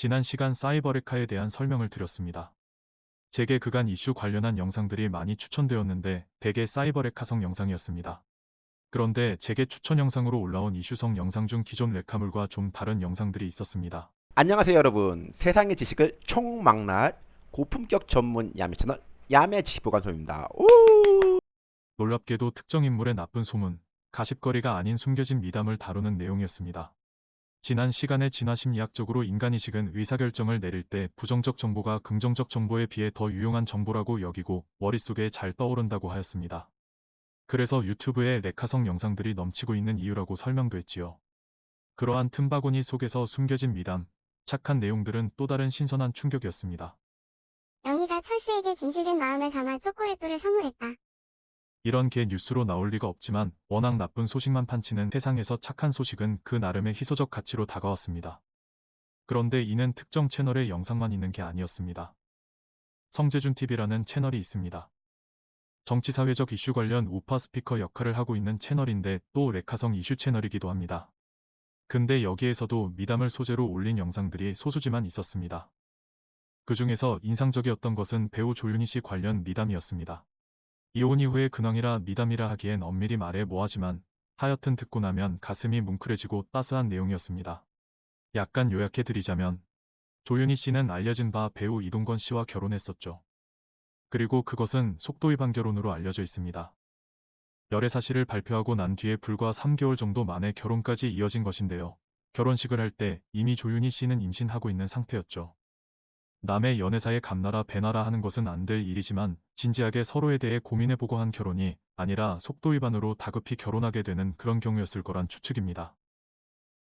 지난 시간 사이버레카에 대한 설명을 드렸습니다. 제게 그간 이슈 관련한 영상들이 많이 추천되었는데 대개 사이버레카성 영상이었습니다. 그런데 제게 추천 영상으로 올라온 이슈성 영상 중 기존 레카물과 좀 다른 영상들이 있었습니다. 안녕하세요 여러분 세상의 지식을 총망라할 고품격 전문 야매 채널 야매 지식보관소입니다 오! 놀랍게도 특정 인물의 나쁜 소문, 가십거리가 아닌 숨겨진 미담을 다루는 내용이었습니다. 지난 시간에 진화심리학적으로 인간이식은 의사결정을 내릴 때 부정적 정보가 긍정적 정보에 비해 더 유용한 정보라고 여기고 머릿속에 잘 떠오른다고 하였습니다. 그래서 유튜브에 레카성 영상들이 넘치고 있는 이유라고 설명도 했지요. 그러한 틈바구니 속에서 숨겨진 미담, 착한 내용들은 또 다른 신선한 충격이었습니다. 영희가 철수에게 진실된 마음을 담아 초콜릿돌을 선물했다. 이런 게 뉴스로 나올 리가 없지만 워낙 나쁜 소식만 판치는 세상에서 착한 소식은 그 나름의 희소적 가치로 다가왔습니다. 그런데 이는 특정 채널의 영상만 있는 게 아니었습니다. 성재준TV라는 채널이 있습니다. 정치사회적 이슈 관련 우파 스피커 역할을 하고 있는 채널인데 또 레카성 이슈 채널이기도 합니다. 근데 여기에서도 미담을 소재로 올린 영상들이 소수지만 있었습니다. 그 중에서 인상적이었던 것은 배우 조윤희 씨 관련 미담이었습니다. 이혼 이후의 근황이라 미담이라 하기엔 엄밀히 말해 뭐하지만 하여튼 듣고 나면 가슴이 뭉클해지고 따스한 내용이었습니다. 약간 요약해 드리자면 조윤희 씨는 알려진 바 배우 이동건 씨와 결혼했었죠. 그리고 그것은 속도 위반 결혼으로 알려져 있습니다. 열애 사실을 발표하고 난 뒤에 불과 3개월 정도 만에 결혼까지 이어진 것인데요. 결혼식을 할 때 이미 조윤희 씨는 임신하고 있는 상태였죠. 남의 연애사에 감나라 배나라 하는 것은 안 될 일이지만 진지하게 서로에 대해 고민해보고 한 결혼이 아니라 속도 위반으로 다급히 결혼하게 되는 그런 경우였을 거란 추측입니다.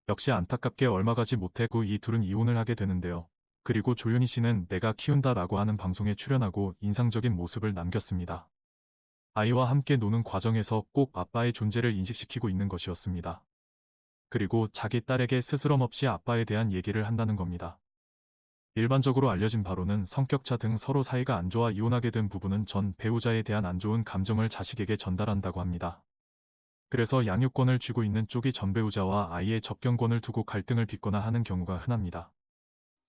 역시 안타깝게 얼마 가지 못했고 이 둘은 이혼을 하게 되는데요. 그리고 조윤희 씨는 내가 키운다 라고 하는 방송에 출연하고 인상적인 모습을 남겼습니다. 아이와 함께 노는 과정에서 꼭 아빠의 존재를 인식시키고 있는 것이었습니다. 그리고 자기 딸에게 스스럼 없이 아빠에 대한 얘기를 한다는 겁니다. 일반적으로 알려진 바로는 성격차 등 서로 사이가 안 좋아 이혼하게 된 부부는 전 배우자에 대한 안 좋은 감정을 자식에게 전달한다고 합니다. 그래서 양육권을 쥐고 있는 쪽이 전 배우자와 아이의 접견권을 두고 갈등을 빚거나 하는 경우가 흔합니다.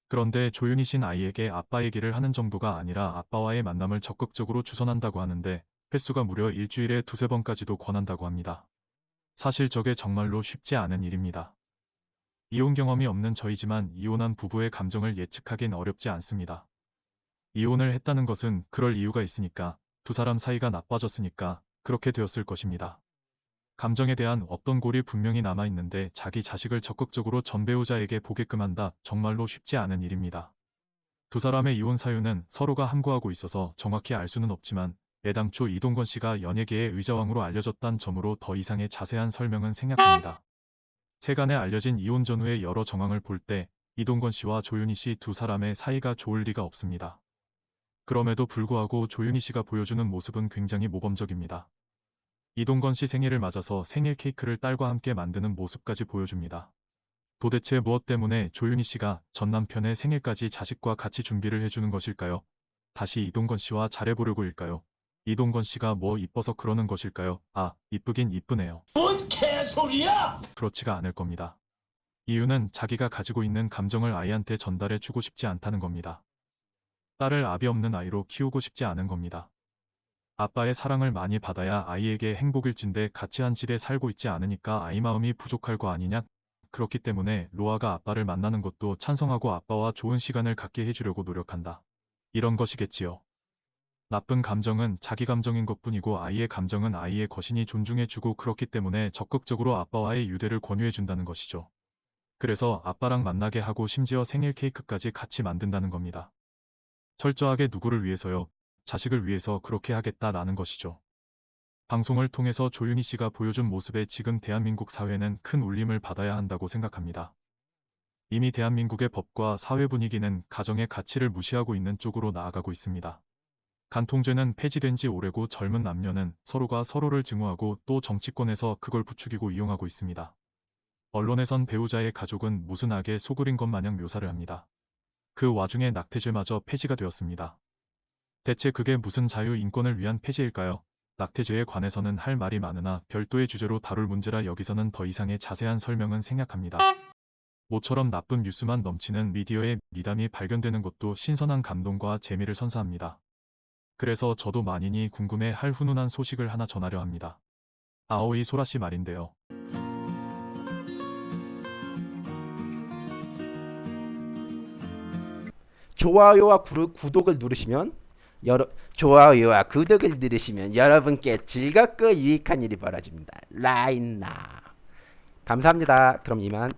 그런데 조윤희 씨는 아이에게 아빠 얘기를 하는 정도가 아니라 아빠와의 만남을 적극적으로 주선한다고 하는데 횟수가 무려 일주일에 두세 번까지도 권한다고 합니다. 사실 저게 정말로 쉽지 않은 일입니다. 이혼 경험이 없는 저희지만 이혼한 부부의 감정을 예측하긴 어렵지 않습니다. 이혼을 했다는 것은 그럴 이유가 있으니까 두 사람 사이가 나빠졌으니까 그렇게 되었을 것입니다. 감정에 대한 어떤 골이 분명히 남아있는데 자기 자식을 적극적으로 전 배우자에게 보게끔 한다 정말로 쉽지 않은 일입니다. 두 사람의 이혼 사유는 서로가 함구하고 있어서 정확히 알 수는 없지만 애당초 이동건 씨가 연예계의 의자왕으로 알려졌단 점으로 더 이상의 자세한 설명은 생략합니다. 세간에 알려진 이혼 전후의 여러 정황을 볼 때 이동건 씨와 조윤희 씨 두 사람의 사이가 좋을 리가 없습니다. 그럼에도 불구하고 조윤희 씨가 보여주는 모습은 굉장히 모범적입니다. 이동건 씨 생일을 맞아서 생일 케이크를 딸과 함께 만드는 모습까지 보여줍니다. 도대체 무엇 때문에 조윤희 씨가 전 남편의 생일까지 자식과 같이 준비를 해주는 것일까요? 다시 이동건 씨와 잘해보려고일까요? 이동건 씨가 뭐 이뻐서 그러는 것일까요? 아, 이쁘긴 이쁘네요. 뭔 개소리야! 그렇지가 않을 겁니다. 이유는 자기가 가지고 있는 감정을 아이한테 전달해 주고 싶지 않다는 겁니다. 딸을 아비 없는 아이로 키우고 싶지 않은 겁니다. 아빠의 사랑을 많이 받아야 아이에게 행복일진데 같이 한 집에 살고 있지 않으니까 아이 마음이 부족할 거 아니냐? 그렇기 때문에 로아가 아빠를 만나는 것도 찬성하고 아빠와 좋은 시간을 갖게 해주려고 노력한다. 이런 것이겠지요. 나쁜 감정은 자기 감정인 것뿐이고 아이의 감정은 아이의 것이니 존중해주고 그렇기 때문에 적극적으로 아빠와의 유대를 권유해준다는 것이죠. 그래서 아빠랑 만나게 하고 심지어 생일 케이크까지 같이 만든다는 겁니다. 철저하게 누구를 위해서요? 자식을 위해서 그렇게 하겠다라는 것이죠. 방송을 통해서 조윤희 씨가 보여준 모습에 지금 대한민국 사회는 큰 울림을 받아야 한다고 생각합니다. 이미 대한민국의 법과 사회 분위기는 가정의 가치를 무시하고 있는 쪽으로 나아가고 있습니다. 간통죄는 폐지된 지 오래고 젊은 남녀는 서로가 서로를 증오하고 또 정치권에서 그걸 부추기고 이용하고 있습니다. 언론에선 배우자의 가족은 무슨 악에 소굴인 것 마냥 묘사를 합니다. 그 와중에 낙태죄마저 폐지가 되었습니다. 대체 그게 무슨 자유 인권을 위한 폐지일까요? 낙태죄에 관해서는 할 말이 많으나 별도의 주제로 다룰 문제라 여기서는 더 이상의 자세한 설명은 생략합니다. 모처럼 나쁜 뉴스만 넘치는 미디어의 미담이 발견되는 것도 신선한 감동과 재미를 선사합니다. 그래서 저도 만인이 궁금해 할 훈훈한 소식을 하나 전하려 합니다. 아오이 소라 씨 말인데요. 좋아요와 구르- 구독을 누르시면 여러 좋아요와 구독을 누르시면 여러분께 즐겁고 유익한 일이 벌어집니다. 라인나 감사합니다. 그럼 이만